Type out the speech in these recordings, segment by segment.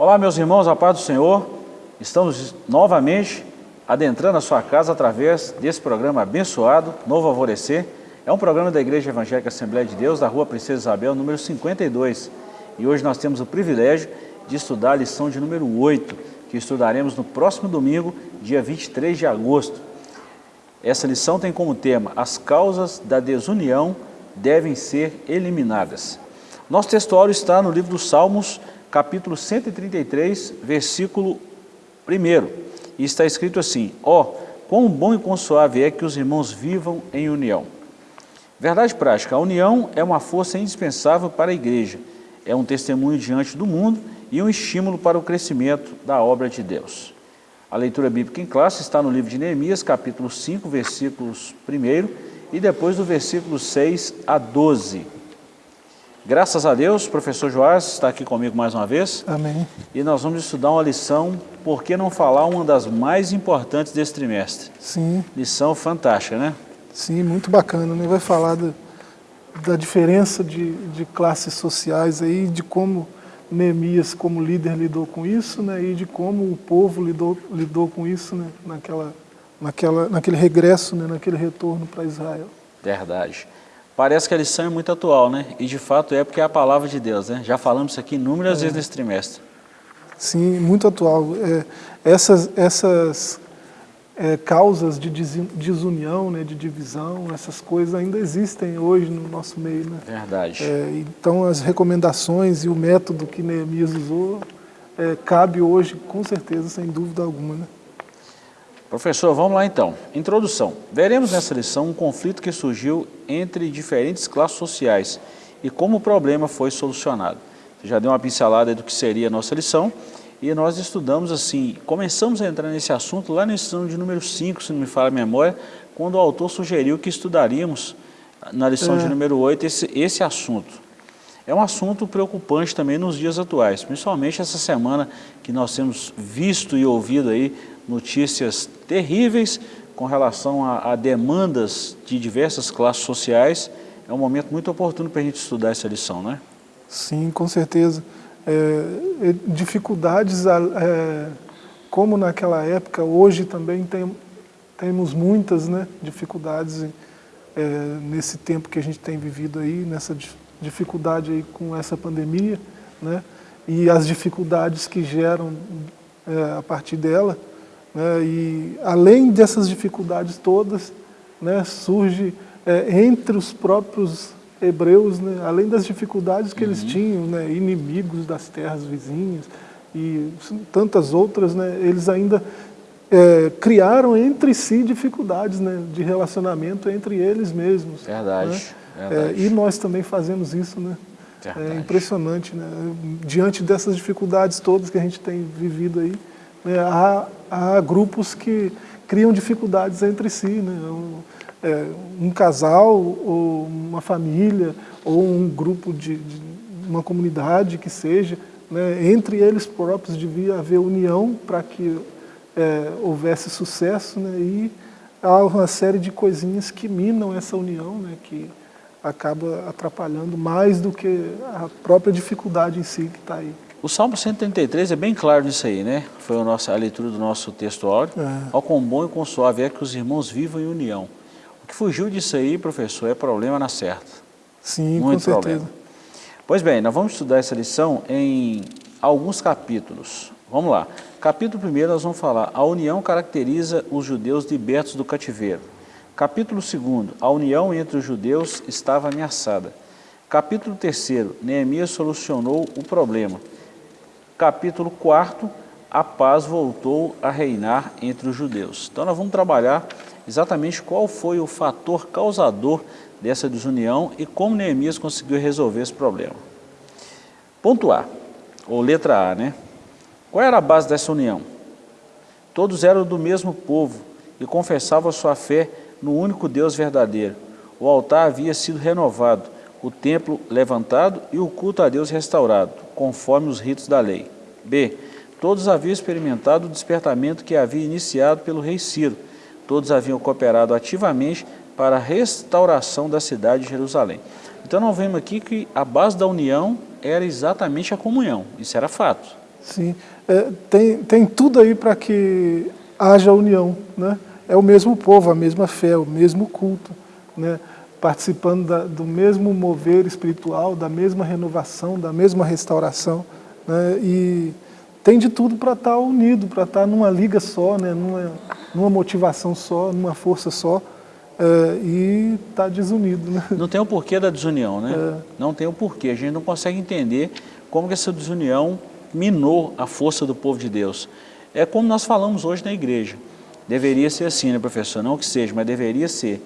Olá, meus irmãos, a paz do Senhor. Estamos novamente adentrando a sua casa através desse programa abençoado, Novo Alvorecer. É um programa da Igreja Evangélica Assembleia de Deus, da Rua Princesa Isabel, número 52. E hoje nós temos o privilégio de estudar a lição de número 8, que estudaremos no próximo domingo, dia 23 de agosto. Essa lição tem como tema As causas da desunião devem ser eliminadas. Nosso textuário está no livro dos Salmos, capítulo 133, versículo 1. E está escrito assim, ó, oh, quão bom e quão suave é que os irmãos vivam em união. Verdade prática, a união é uma força indispensável para a igreja, é um testemunho diante do mundo e um estímulo para o crescimento da obra de Deus. A leitura bíblica em classe está no livro de Neemias, capítulo 5, versículos 1 e depois do versículo 6 a 12. Graças a Deus, o professor Joás está aqui comigo mais uma vez. Amém. E nós vamos estudar uma lição, por que não falar uma das mais importantes desse trimestre? Sim. Lição fantástica, né? Sim, muito bacana, né? Vai falar do, da diferença de, de classes sociais aí, de como Neemias como líder lidou com isso, né? E de como o povo lidou, lidou com isso, né? Naquela, naquela, naquele regresso, né? Naquele retorno para Israel. Verdade. Parece que a lição é muito atual, né? E de fato é porque é a palavra de Deus, né? Já falamos isso aqui inúmeras é. vezes nesse trimestre. Sim, muito atual. É, essas essas é, causas de desunião, né, de divisão, essas coisas ainda existem hoje no nosso meio. Né? Verdade. É, então as recomendações e o método que Neemias usou é, cabe hoje, com certeza, sem dúvida alguma. Né? Professor, vamos lá então. Introdução. Veremos nessa lição um conflito que surgiu entre diferentes classes sociais e como o problema foi solucionado. Você já deu uma pincelada do que seria a nossa lição e nós estudamos assim, começamos a entrar nesse assunto lá na lição de número 5, se não me falha a memória, quando o autor sugeriu que estudaríamos na lição é. de número 8 esse, esse assunto. É um assunto preocupante também nos dias atuais, principalmente essa semana que nós temos visto e ouvido aí notícias terríveis com relação a, a demandas de diversas classes sociais. É um momento muito oportuno para a gente estudar essa lição, não é? Sim, com certeza. É, dificuldades, é, como naquela época, hoje também tem, temos muitas né, dificuldades é, nesse tempo que a gente tem vivido aí, nessa dificuldade aí com essa pandemia, né, e as dificuldades que geram é, a partir dela. Né, e além dessas dificuldades todas, né, surge é, entre os próprios hebreus, né, além das dificuldades que uhum. eles tinham, né, inimigos das terras vizinhas e tantas outras, né, eles ainda é, criaram entre si dificuldades né, de relacionamento entre eles mesmos. Verdade. Verdade. É, e nós também fazemos isso, né? Verdade. É impressionante, né? Diante dessas dificuldades todas que a gente tem vivido aí, há, há, grupos que criam dificuldades entre si, né? Um, é, um casal, ou uma família, ou um grupo de, de uma comunidade que seja, né? entre eles próprios devia haver união para que é, houvesse sucesso, né? e há uma série de coisinhas que minam essa união, né? que acaba atrapalhando mais do que a própria dificuldade em si que está aí. O Salmo 133 é bem claro nisso aí, né? Foi a, nossa, a leitura do nosso texto áudio. É. Ao quão bom e quão suave é que os irmãos vivam em união. O que fugiu disso aí, professor, é problema na certa. Sim, Muito com certeza. Problema. Pois bem, nós vamos estudar essa lição em alguns capítulos. Vamos lá. Capítulo 1 nós vamos falar, a união caracteriza os judeus libertos do cativeiro. Capítulo 2, a união entre os judeus estava ameaçada. Capítulo 3, Neemias solucionou o problema capítulo 4, a paz voltou a reinar entre os judeus. Então nós vamos trabalhar exatamente qual foi o fator causador dessa desunião e como Neemias conseguiu resolver esse problema. Ponto A, ou letra A, né? Qual era a base dessa união? Todos eram do mesmo povo e confessavam sua fé no único Deus verdadeiro. O altar havia sido renovado, o templo levantado e o culto a Deus restaurado, conforme os ritos da lei. B. Todos haviam experimentado o despertamento que havia iniciado pelo rei Ciro. Todos haviam cooperado ativamente para a restauração da cidade de Jerusalém. Então nós vemos aqui que a base da união era exatamente a comunhão, isso era fato. Sim, é, tem, tem tudo aí para que haja união, né? É o mesmo povo, a mesma fé, o mesmo culto, né? Participando da, do mesmo mover espiritual, da mesma renovação, da mesma restauração. Né? E tem de tudo para estar tá unido, para estar tá numa liga só, né? numa, numa motivação só, numa força só. É, e está desunido. Né? Não tem o porquê da desunião, né? É. Não tem o porquê. A gente não consegue entender como que essa desunião minou a força do povo de Deus. É como nós falamos hoje na igreja. Deveria ser assim, né, professor? Não que seja, mas deveria ser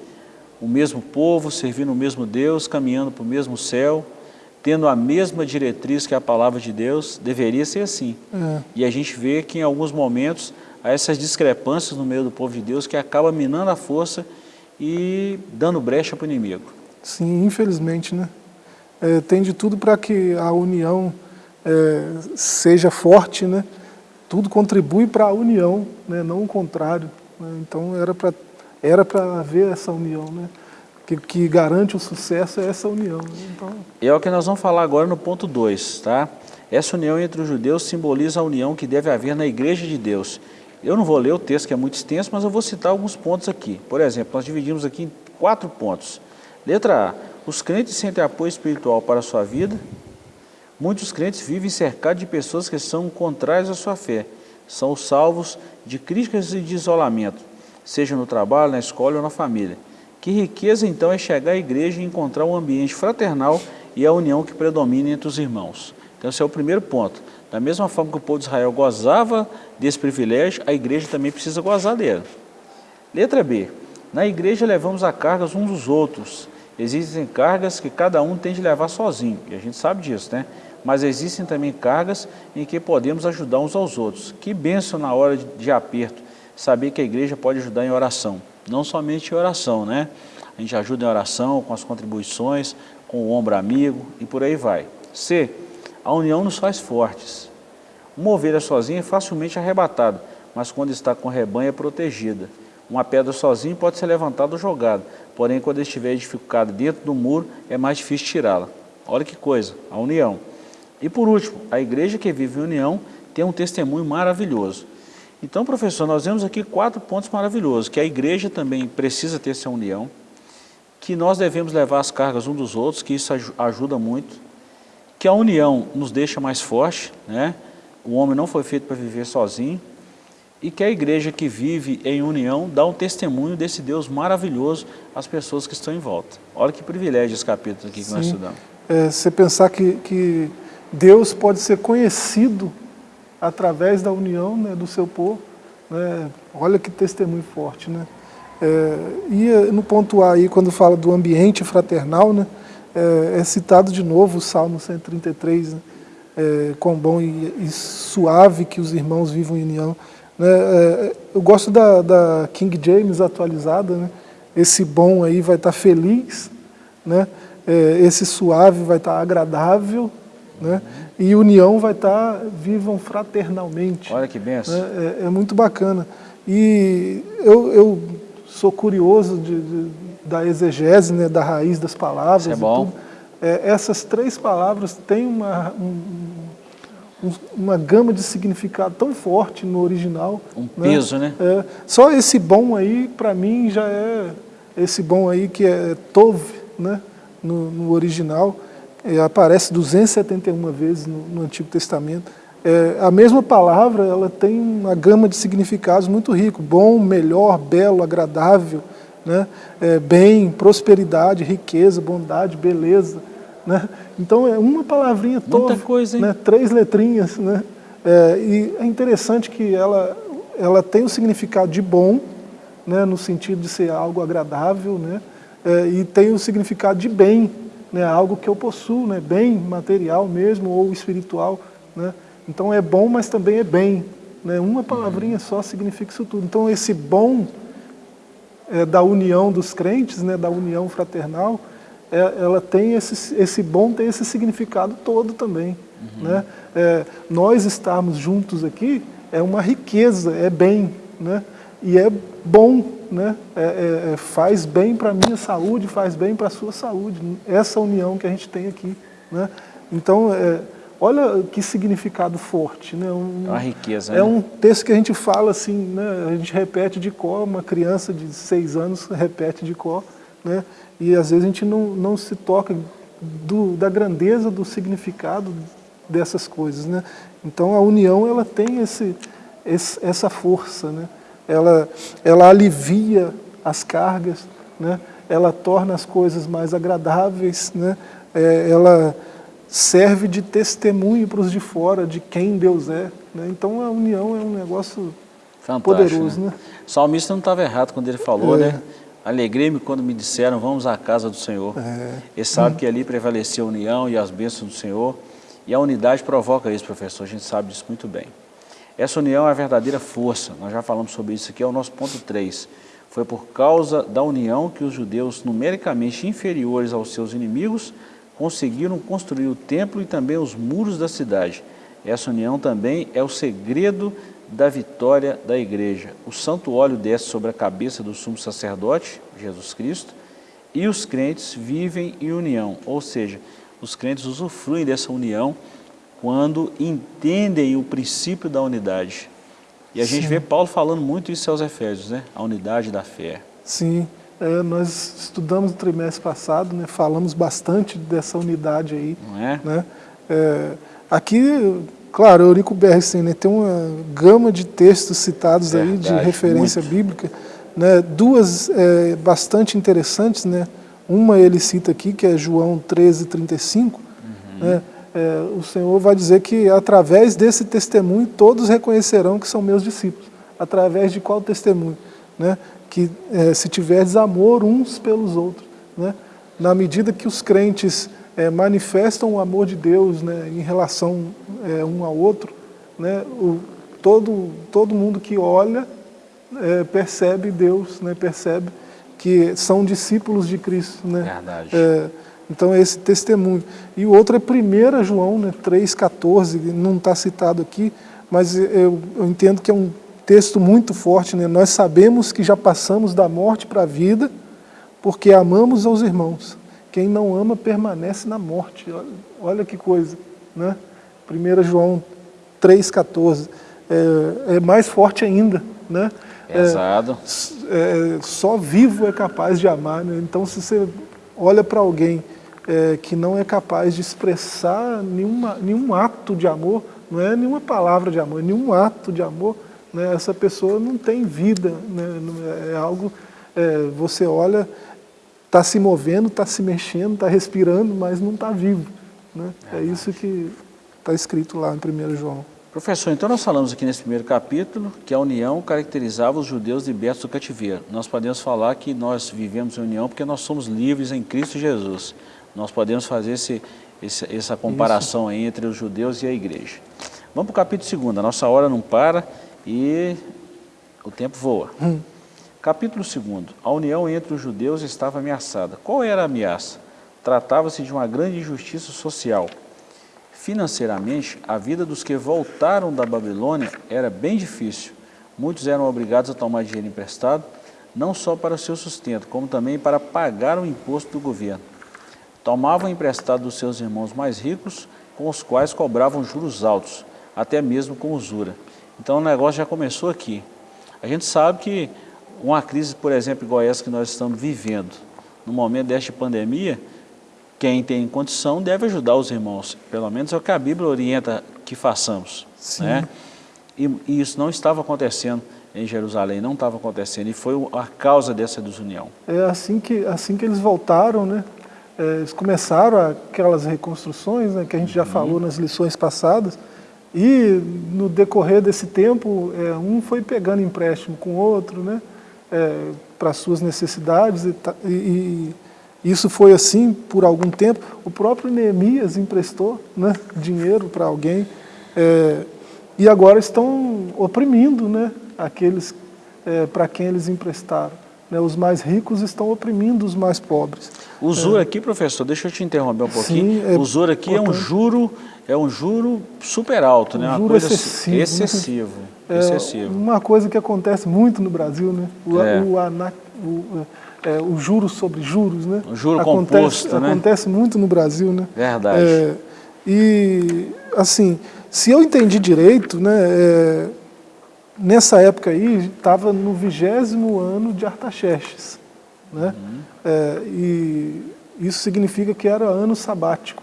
o mesmo povo, servindo o mesmo Deus, caminhando para o mesmo céu, tendo a mesma diretriz que a palavra de Deus, deveria ser assim. É. E a gente vê que em alguns momentos há essas discrepâncias no meio do povo de Deus que acaba minando a força e dando brecha para o inimigo. Sim, infelizmente, né? É, tem de tudo para que a união é, seja forte, né? Tudo contribui para a união, né? não o contrário. Né? Então era para era para haver essa união, né? Que, que, garante o sucesso é essa união. Né? Então... É o que nós vamos falar agora no ponto 2, tá? Essa união entre os judeus simboliza a união que deve haver na igreja de Deus. Eu não vou ler o texto que é muito extenso, mas eu vou citar alguns pontos aqui. Por exemplo, nós dividimos aqui em quatro pontos. Letra A, os crentes sentem apoio espiritual para a sua vida. Muitos crentes vivem cercados de pessoas que são contrárias à sua fé. São os salvos de críticas e de isolamento, seja no trabalho, na escola ou na família. Que riqueza então é chegar à igreja e encontrar um ambiente fraternal e a união que predomina entre os irmãos. Então esse é o primeiro ponto. Da mesma forma que o povo de Israel gozava desse privilégio, a igreja também precisa gozar dele. Letra B. Na igreja levamos a cargas uns dos outros. Existem cargas que cada um tem de levar sozinho, e a gente sabe disso, né? Mas existem também cargas em que podemos ajudar uns aos outros. Que benção na hora de, aperto, saber que a igreja pode ajudar em oração. Não somente em oração, né? A gente ajuda em oração, com as contribuições, com o ombro amigo e por aí vai. C. A união nos faz fortes. Uma ovelha sozinha é facilmente arrebatada, mas quando está com rebanho é protegida. Uma pedra sozinha pode ser levantada ou jogada, porém quando estiver edificada dentro do muro é mais difícil tirá-la. Olha que coisa, a união. E por último, a igreja que vive em união tem um testemunho maravilhoso. Então, professor, nós vemos aqui quatro pontos maravilhosos, que a igreja também precisa ter essa união, que nós devemos levar as cargas uns dos outros, que isso ajuda muito, que a união nos deixa mais forte, né? o homem não foi feito para viver sozinho, e que a igreja que vive em união dá um testemunho desse Deus maravilhoso às pessoas que estão em volta. Olha que privilégio esse capítulo aqui que Sim. nós estudamos. É, você pensar que, que Deus pode ser conhecido através da união né, do seu povo, né? olha que testemunho forte. Né? É, e no ponto A aí, quando fala do ambiente fraternal, né, é, é citado de novo o Salmo 133, né? é, quão bom e, e, suave que os irmãos vivam em união. Né? É, eu gosto da, da, King James atualizada, né? esse bom aí vai estar feliz, né? É, esse suave vai estar agradável, né? E união vai estar vivam fraternalmente. Olha que benção. Né? É, é, muito bacana. E eu, eu sou curioso de, de da exegese, né, da raiz das palavras. Isso é bom. É, essas três palavras têm uma, um, uma gama de significado tão forte no original. Um né? peso, né? É, só esse bom aí, para mim, já é esse bom aí que é Tov, né, no, no original, é, aparece 271 vezes no, no Antigo Testamento. É, a mesma palavra ela tem uma gama de significados muito rico, bom, melhor, belo, agradável, né? É, bem, prosperidade, riqueza, bondade, beleza. Né? Então é uma palavrinha toda, né? três letrinhas. Né? É, e é interessante que ela, ela tem o significado de bom, né? no sentido de ser algo agradável, né? É, e tem o significado de bem, né? algo que eu possuo, né? bem material mesmo ou espiritual. Né? Então é bom, mas também é bem. Né? Uma palavrinha só significa isso tudo. Então esse bom é, da união dos crentes, né, da união fraternal, é, ela tem esse, esse bom tem esse significado todo também. Uhum. Né? É, nós estarmos juntos aqui é uma riqueza, é bem, né? E é bom, né? É, é, é faz bem para a minha saúde, faz bem para a sua saúde, essa união que a gente tem aqui. Né? Então, é, Olha que significado forte. Né? Um, é uma riqueza. É né? um texto que a gente fala assim, né? a gente repete de cor, uma criança de seis anos repete de cor, né? e às vezes a gente não, não se toca do, da grandeza do significado dessas coisas. Né? Então a união ela tem esse, esse, essa força, né? Ela, ela alivia as cargas, né? ela torna as coisas mais agradáveis, né? É, ela serve de testemunho para os de fora de quem Deus é. Né? Então a união é um negócio Fantástico, poderoso. Né? né? O salmista não estava errado quando ele falou, é. né? Alegrei-me quando me disseram, vamos à casa do Senhor. É. Ele sabe hum. que ali prevaleceu a união e as bênçãos do Senhor. E a unidade provoca isso, professor, a gente sabe disso muito bem. Essa união é a verdadeira força, nós já falamos sobre isso aqui, é o nosso ponto 3. Foi por causa da união que os judeus, numericamente inferiores aos seus inimigos, conseguiram construir o templo e também os muros da cidade. Essa união também é o segredo da vitória da igreja. O santo óleo desce sobre a cabeça do sumo sacerdote, Jesus Cristo, e os crentes vivem em união, ou seja, os crentes usufruem dessa união quando entendem o princípio da unidade. E a Sim. gente vê Paulo falando muito isso aos Efésios, né? A unidade da fé. Sim, é, nós estudamos no trimestre passado, né, falamos bastante dessa unidade aí. Não é? Né? É, aqui, claro, Eurico Bergsten né, tem uma gama de textos citados Verdade, aí, de referência muito. bíblica, né, duas é, bastante interessantes, né? uma ele cita aqui, que é João 13, 35, uhum. né, é, o Senhor vai dizer que através desse testemunho todos reconhecerão que são meus discípulos. Através de qual testemunho? Né? que é, se tiverdes amor uns pelos outros, né? na medida que os crentes é, manifestam o amor de Deus né, em relação é, um ao outro, né, o, todo, todo mundo que olha é, percebe Deus, né, percebe que são discípulos de Cristo. Né? Verdade. É, então é esse testemunho. E o outro é 1 João né, 3,14, não está citado aqui, mas eu, eu entendo que é um texto muito forte, né? nós sabemos que já passamos da morte para a vida, porque amamos aos irmãos. Quem não ama permanece na morte. Olha, olha que coisa. Né? 1 João 3,14. É, é, mais forte ainda. Né? Exato. É, é, só vivo é capaz de amar. Né? Então, se você olha para alguém é, que não é capaz de expressar nenhuma, nenhum ato de amor, não é nenhuma palavra de amor, é nenhum ato de amor, né, essa pessoa não tem vida, né, é algo, é, você olha, está se movendo, está se mexendo, está respirando, mas não está vivo. Né? É, é isso que está escrito lá em 1 João. Professor, então nós falamos aqui nesse primeiro capítulo que a união caracterizava os judeus libertos do cativeiro. Nós podemos falar que nós vivemos em união porque nós somos livres em Cristo Jesus. Nós podemos fazer esse, esse essa comparação aí entre os judeus e a igreja. Vamos para o capítulo 2, a nossa hora não para e o tempo voa. Hum. Capítulo 2. A união entre os judeus estava ameaçada. Qual era a ameaça? Tratava-se de uma grande injustiça social. Financeiramente, a vida dos que voltaram da Babilônia era bem difícil. Muitos eram obrigados a tomar dinheiro emprestado, não só para o seu sustento, como também para pagar o imposto do governo. Tomavam emprestado dos seus irmãos mais ricos, com os quais cobravam juros altos, até mesmo com usura. Então o negócio já começou aqui. A gente sabe que uma crise, por exemplo, igual essa que nós estamos vivendo, no momento desta pandemia, quem tem condição deve ajudar os irmãos. Pelo menos é o que a Bíblia orienta que façamos. Sim. Né? E, e isso não estava acontecendo em Jerusalém, não estava acontecendo, e foi a causa dessa desunião. É assim que, assim que eles voltaram, né? É, eles começaram aquelas reconstruções, né, que a gente já uhum. falou nas lições passadas, e no decorrer desse tempo, é, um foi pegando empréstimo com o outro, né, é, para suas necessidades, e, e, isso foi assim por algum tempo. O próprio Neemias emprestou né, dinheiro para alguém, é, e agora estão oprimindo né, aqueles é, para quem eles emprestaram. Né, os mais ricos estão oprimindo os mais pobres. O é. aqui, professor, deixa eu te interromper um pouquinho. Sim, é o aqui é um juro é um juro super alto, né? um né? Uma juro coisa excessivo. Excessivo. É excessivo. Uma coisa que acontece muito no Brasil, né? O, é. o, ana, o, é, o juro sobre juros, né? O juro acontece, composto, né? Acontece muito no Brasil, né? Verdade. É, e assim, se eu entendi direito, né, é, nessa época aí, estava no vigésimo ano de Artaxerxes. Né? Uhum. É, e isso significa que era ano sabático.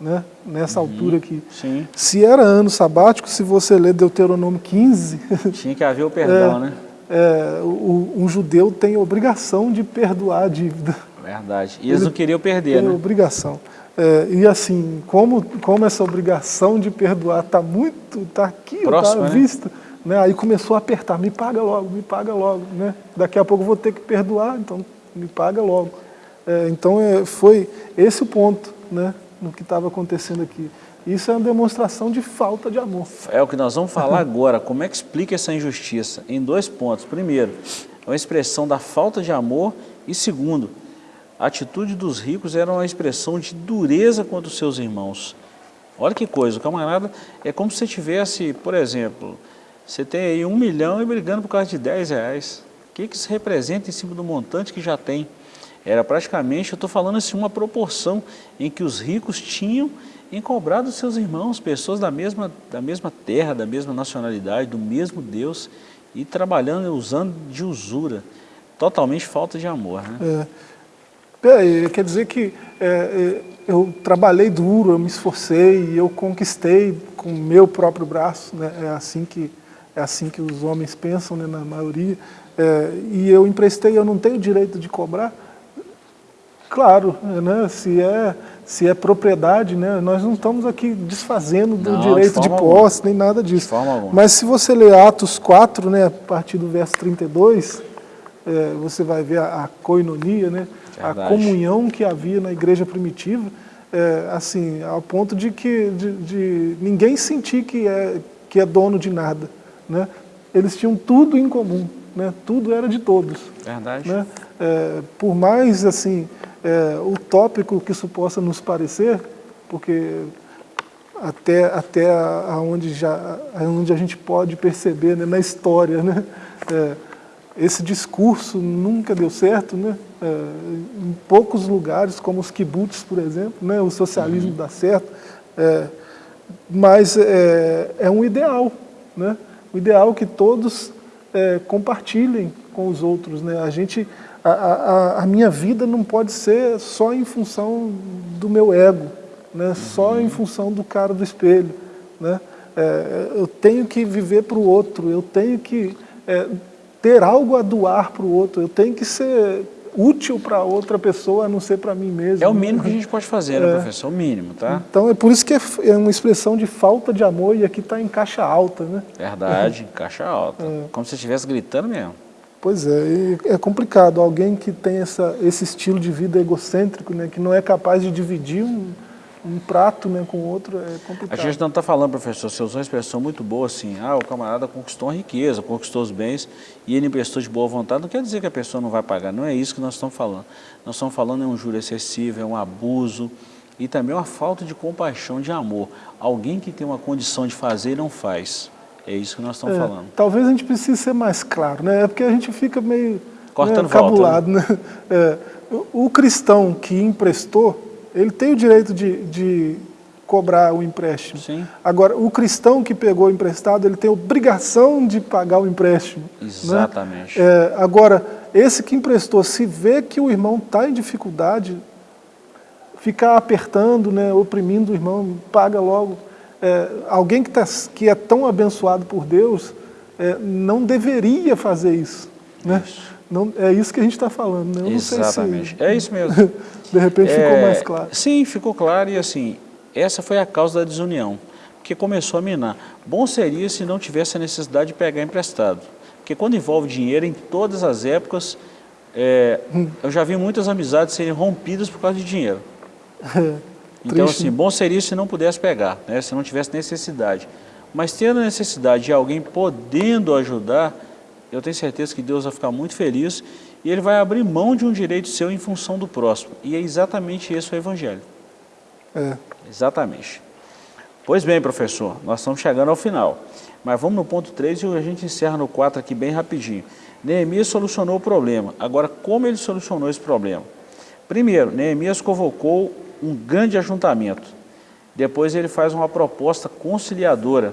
Né? Nessa uhum. altura aqui. Sim. Se era ano sabático, se você ler Deuteronômio 15... Tinha que haver o perdão, é, né? É, o, um judeu tem a obrigação de perdoar a dívida. Verdade. E eles Ele não queriam perder, né? obrigação. É, e assim, como, como essa obrigação de perdoar está muito, está aqui, está à vista, né? aí começou a apertar, me paga logo, me paga logo. Né? Daqui a pouco eu vou ter que perdoar, então me paga logo. É, então é, foi esse o ponto né, no que estava acontecendo aqui. Isso é uma demonstração de falta de amor. É o que nós vamos falar agora. Como é que explica essa injustiça? Em dois pontos. Primeiro, é uma expressão da falta de amor e segundo, a atitude dos ricos era uma expressão de dureza contra os seus irmãos. Olha que coisa, o camarada é como se você tivesse, por exemplo, você tem aí um milhão e brigando por causa de 10 reais. O que, que isso representa em cima do montante que já tem? Era praticamente, eu estou falando assim, uma proporção em que os ricos tinham dos seus irmãos, pessoas da mesma, da mesma terra, da mesma nacionalidade, do mesmo Deus, e trabalhando, usando de usura. Totalmente falta de amor. Né? É. É, quer dizer que é, é eu trabalhei duro, eu me esforcei, eu conquistei com o meu próprio braço, né? é, assim que, é assim que os homens pensam, né, na maioria, é, e eu emprestei, eu não tenho direito de cobrar, Claro, né, se, é, se é propriedade, né, nós não estamos aqui desfazendo do não, direito de, de posse, nem nada disso. Mas se você ler Atos 4, né, a partir do verso 32, é, você vai ver a, a coinonia, né, a comunhão que havia na igreja primitiva, é, assim, ao ponto de que de, de, ninguém sentir que é, que é dono de nada. Né? Eles tinham tudo em comum, né? tudo era de todos. Verdade. Né? É, por mais assim, é, utópico que isso possa nos parecer, porque até, até aonde, já, aonde a gente pode perceber né, na história, né, é, esse discurso nunca deu certo, né, é, em poucos lugares, como os kibbutz, por exemplo, né, o socialismo uhum. dá certo, é, mas é, é, um ideal, né, o ideal que todos é, compartilhem com os outros. Né, a gente a, a, a, minha vida não pode ser só em função do meu ego, né? só em uhum. função do cara do espelho. Né? É, eu tenho que viver para o outro, eu tenho que é, ter algo a doar para o outro, eu tenho que ser útil para outra pessoa, a não ser para mim mesmo. É o mínimo que a gente pode fazer, né, é. professor? O mínimo, tá? Então é por isso que é, é uma expressão de falta de amor e aqui está em caixa alta, né? Verdade, em caixa alta. É. Como se estivesse gritando mesmo. Pois é, é complicado. Alguém que tem essa, esse estilo de vida egocêntrico, né, que não é capaz de dividir um, um prato né, com o outro, é complicado. A gente não está falando, professor, você usou uma expressão muito boa assim, ah, o camarada conquistou a riqueza, conquistou os bens e ele emprestou de boa vontade. Não quer dizer que a pessoa não vai pagar, não é isso que nós estamos falando. Nós estamos falando é um juro excessivo, é um abuso e também uma falta de compaixão, de amor. Alguém que tem uma condição de fazer e não faz. É isso que nós estamos é, falando. Talvez a gente precise ser mais claro, né? É porque a gente fica meio Cortando né, cabulado. Volta, né? né? É, o, cristão que emprestou, ele tem o direito de, de cobrar o empréstimo. Sim. Agora, o cristão que pegou o emprestado, ele tem obrigação de pagar o empréstimo. Né? Exatamente. Né? É, agora, esse que emprestou, se vê que o irmão está em dificuldade, ficar apertando, né, oprimindo o irmão, paga logo é, alguém que, tá, que é tão abençoado por Deus é, não deveria fazer isso. Né? Isso. Não, é isso que a gente está falando. Né? Eu Exatamente. Se, é isso mesmo. de repente é, ficou mais claro. Sim, ficou claro e assim, essa foi a causa da desunião, porque começou a minar. Bom seria se não tivesse a necessidade de pegar emprestado, porque quando envolve dinheiro, em todas as épocas, é, hum. eu já vi muitas amizades serem rompidas por causa de dinheiro. Então, Triste, assim, né? bom seria se não pudesse pegar, né, se não tivesse necessidade. Mas tendo necessidade de alguém podendo ajudar, eu tenho certeza que Deus vai ficar muito feliz e Ele vai abrir mão de um direito seu em função do próximo. E é exatamente esse o Evangelho. É. Exatamente. Pois bem, professor, nós estamos chegando ao final. Mas vamos no ponto 3 e a gente encerra no 4 aqui bem rapidinho. Neemias solucionou o problema. Agora, como ele solucionou esse problema? Primeiro, Neemias convocou um grande ajuntamento. Depois ele faz uma proposta conciliadora.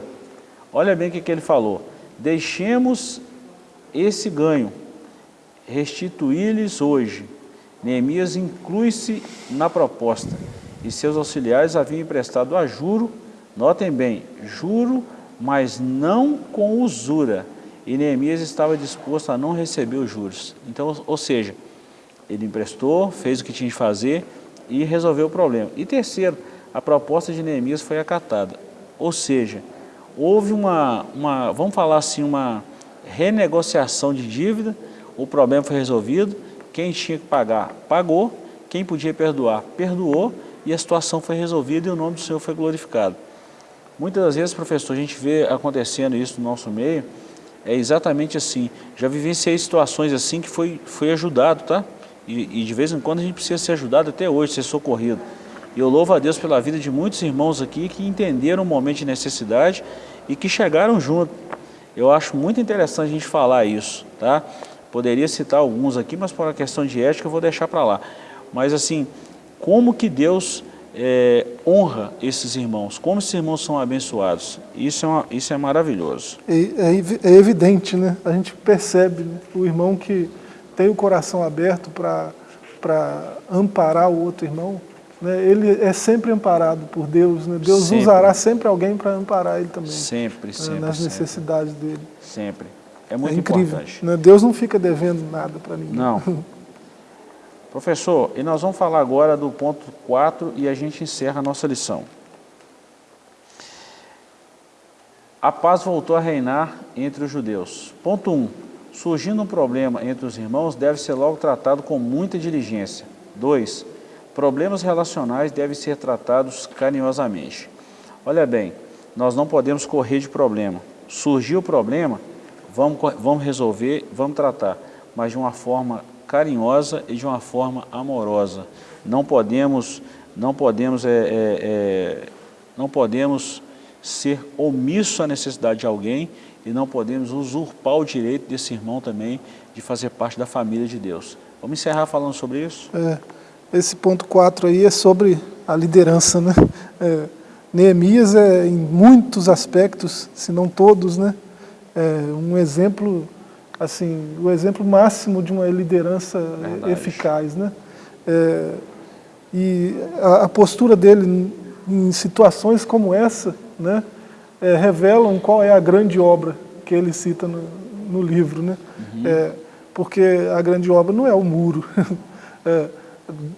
Olha bem o que, que ele falou. Deixemos esse ganho, restituir-lhes hoje. Neemias inclui-se na proposta e seus auxiliares haviam emprestado a juro, notem bem, juro, mas não com usura, e Neemias estava disposto a não receber os juros. Então, ou seja, ele emprestou, fez o que tinha de fazer e resolveu o problema. E terceiro, a proposta de Neemias foi acatada. Ou seja, houve uma, uma, vamos falar assim, uma renegociação de dívida, o problema foi resolvido, quem tinha que pagar, pagou, quem podia perdoar, perdoou, e a situação foi resolvida e o nome do Senhor foi glorificado. Muitas das vezes, professor, a gente vê acontecendo isso no nosso meio, é exatamente assim. Já vivenciei situações assim que foi, foi ajudado, tá? E, e, de vez em quando a gente precisa ser ajudado até hoje, ser socorrido. E eu louvo a Deus pela vida de muitos irmãos aqui que entenderam o momento de necessidade e que chegaram junto. Eu acho muito interessante a gente falar isso, tá? Poderia citar alguns aqui, mas por uma questão de ética eu vou deixar para lá. Mas assim, como que Deus é, honra esses irmãos, como esses irmãos são abençoados. Isso é, uma, isso é maravilhoso. É, é, é evidente, né? a gente percebe né? o irmão que tem o coração aberto para amparar o outro irmão? Ele é sempre amparado por Deus. Né? Deus sempre. usará sempre alguém para amparar ele também. Sempre, né? sempre. Nas sempre. necessidades dele. Sempre. É muito é incrível, importante. Né? Deus não fica devendo nada para ninguém. Não. Professor, e nós vamos falar agora do ponto 4 e a gente encerra a nossa lição. A paz voltou a reinar entre os judeus. Ponto 1. Surgindo um problema entre os irmãos, deve ser logo tratado com muita diligência. 2. Problemas relacionais devem ser tratados carinhosamente. Olha bem, nós não podemos correr de problema. Surgiu o problema, vamos, vamos resolver, vamos tratar, mas de uma forma carinhosa e de uma forma amorosa. Não podemos, não podemos, é, é, é, não podemos ser omisso à necessidade de alguém e não podemos usurpar o direito desse irmão também de fazer parte da família de Deus. Vamos encerrar falando sobre isso? É, esse ponto 4 aí é sobre a liderança, né? É, Neemias é em muitos aspectos, se não todos, né? É um exemplo assim, o exemplo máximo de uma liderança Verdade. eficaz. Né? É, e a, a, postura dele em situações como essa né, é, revelam qual é a grande obra que ele cita no, no livro. Né? Uhum. É, porque a grande obra não é o muro.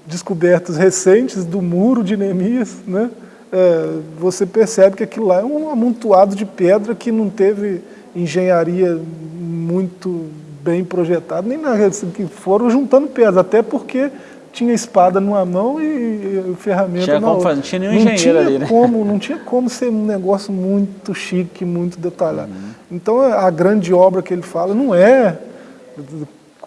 Descobertas recentes do muro de Neemias, né? É, você percebe que aquilo lá é um amontoado de pedra que não teve engenharia muito bem projetado, nem nada, assim, que foram juntando pedras, até porque tinha espada numa mão e ferramenta tinha na outra. Fazer, não tinha nenhum não engenheiro tinha ali, né? Como, não tinha como ser um negócio muito chique, muito detalhado. Uhum. Então a grande obra que ele fala não é,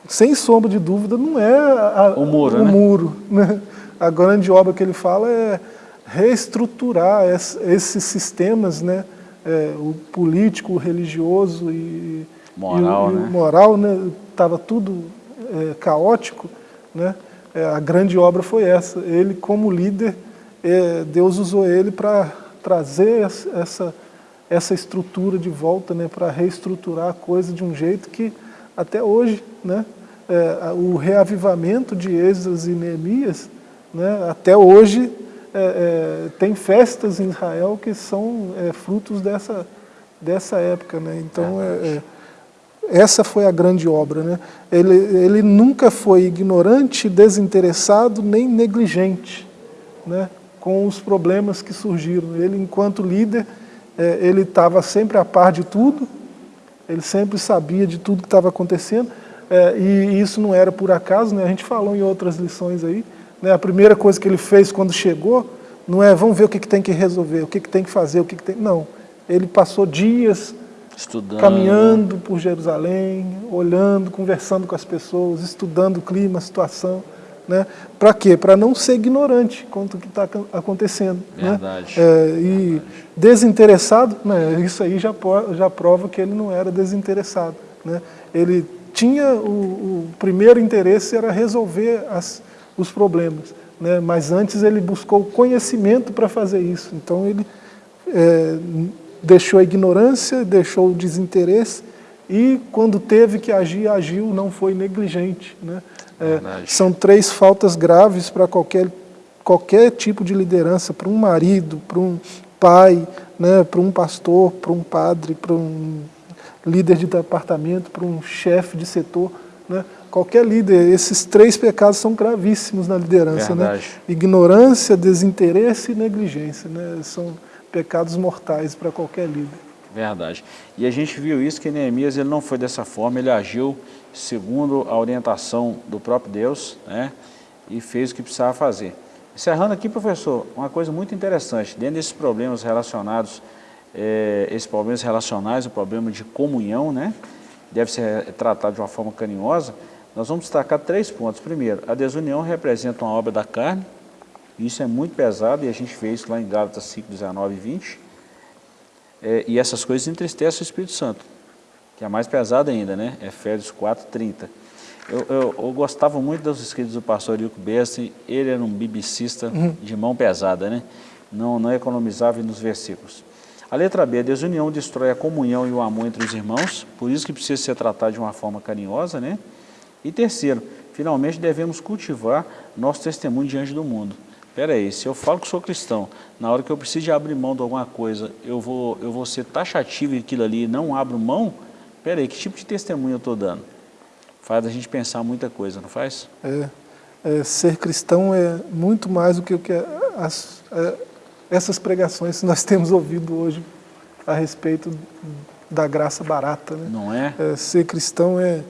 sem sombra de dúvida, não é a, o muro. O né? muro né? A grande obra que ele fala é reestruturar esses sistemas, né? É, o político, o religioso e moral, e, né? E moral, né? Estava tudo é, caótico, né? É, a grande obra foi essa. Ele, como líder, é, Deus usou ele para trazer essa, essa estrutura de volta, né? Para reestruturar a coisa de um jeito que até hoje, né? É, o reavivamento de Esdras e Neemias, né? Até hoje é, é, tem festas em Israel que são frutos dessa dessa época, né? Então é, essa foi a grande obra. Né? Ele, ele nunca foi ignorante, desinteressado, nem negligente né? com os problemas que surgiram. Ele, enquanto líder, é, ele estava sempre a par de tudo, ele sempre sabia de tudo que estava acontecendo, é, e isso não era por acaso, né? a gente falou em outras lições aí, né? a primeira coisa que ele fez quando chegou, não é vamos ver o que, que tem que resolver, o que, que tem que fazer, o que, que tem... Não, ele passou dias Estudando. caminhando por Jerusalém, olhando, conversando com as pessoas, estudando o clima, a situação. Né? Para quê? Para não ser ignorante quanto o que está acontecendo. Né? Verdade. Né? É, e Verdade. desinteressado, né? isso aí já, já prova que ele não era desinteressado. Né? Ele tinha o, o primeiro interesse era resolver as, os problemas, né? mas antes ele buscou conhecimento para fazer isso. Então ele é, deixou a ignorância, deixou o desinteresse e quando teve que agir, agiu, não foi negligente. Né? É, são três faltas graves para qualquer, qualquer tipo de liderança, para um marido, para um pai, né, para um pastor, para um padre, para um líder de departamento, para um chefe de setor. Né? Qualquer líder, esses três pecados são gravíssimos na liderança. Né? Ignorância, desinteresse e negligência. Né? São pecados mortais para qualquer líder. Verdade. E a gente viu isso que Neemias ele não foi dessa forma, ele agiu segundo a orientação do próprio Deus né? e fez o que precisava fazer. Encerrando aqui, professor, uma coisa muito interessante, dentro desses problemas relacionados, é, esses problemas relacionais, o problema de comunhão, né? deve ser tratado de uma forma carinhosa, nós vamos destacar três pontos. Primeiro, a desunião representa uma obra da carne, isso é muito pesado e a gente vê isso lá em Gálatas 5, 19 e 20. É, e essas coisas entristecem o Espírito Santo, que é mais pesado ainda, né? Efésios 4, 30. Eu, eu, eu, gostava muito dos escritos do pastor Ilco Besti, ele era um biblicista uhum. de mão pesada, né? Não, não economizava nos versículos. A letra B, a desunião destrói a comunhão e o amor entre os irmãos, por isso que precisa ser tratado de uma forma carinhosa, né? E terceiro, finalmente devemos cultivar nosso testemunho diante do mundo. Espera aí, se eu falo que sou cristão, na hora que eu preciso de abrir mão de alguma coisa, eu vou, eu vou ser taxativo em aquilo ali e não abro mão? Espera aí, que tipo de testemunho eu estou dando? faz a gente pensar muita coisa, não faz? É, é ser cristão é muito mais do que o que as, é, essas pregações que nós temos ouvido hoje a respeito da graça barata. Né? Não é? é ser cristão é,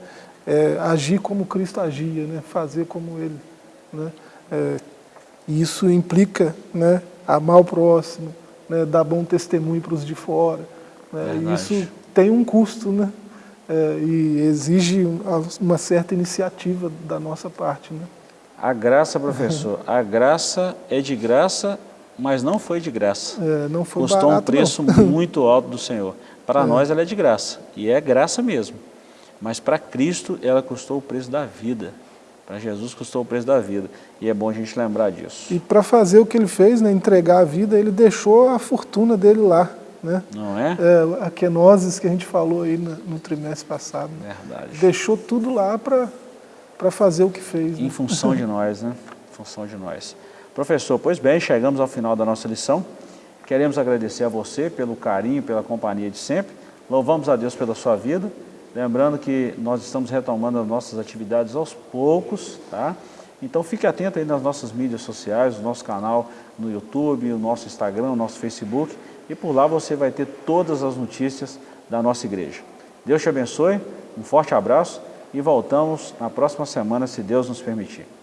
é, agir como Cristo agia, né? fazer como Ele. Né? É, e isso implica né, amar o próximo, né, dar bom testemunho para os de fora. Né? Isso tem um custo, né? é, e exige uma certa iniciativa da nossa parte. Né? A graça, professor, a graça é de graça, mas não foi de graça. É, não foi Custou barato, um preço não. muito alto do Senhor. Para é. nós ela é de graça, e é graça mesmo. Mas para Cristo ela custou o preço da vida. Para Jesus custou o preço da vida. E é bom a gente lembrar disso. E para fazer o que ele fez, né, entregar a vida, ele deixou a fortuna dele lá. Né? Não é? é? A quenoses que a gente falou aí no, no trimestre passado. Verdade. Deixou tudo lá para fazer o que fez. Em né? função de nós, né? Em função de nós. Professor, pois bem, chegamos ao final da nossa lição. Queremos agradecer a você pelo carinho, pela companhia de sempre. Louvamos a Deus pela sua vida. Lembrando que nós estamos retomando as nossas atividades aos poucos, tá? Então fique atento aí nas nossas mídias sociais, o nosso canal no YouTube, o nosso Instagram, o nosso Facebook e por lá você vai ter todas as notícias da nossa igreja. Deus te abençoe, um forte abraço e voltamos na próxima semana, se Deus nos permitir.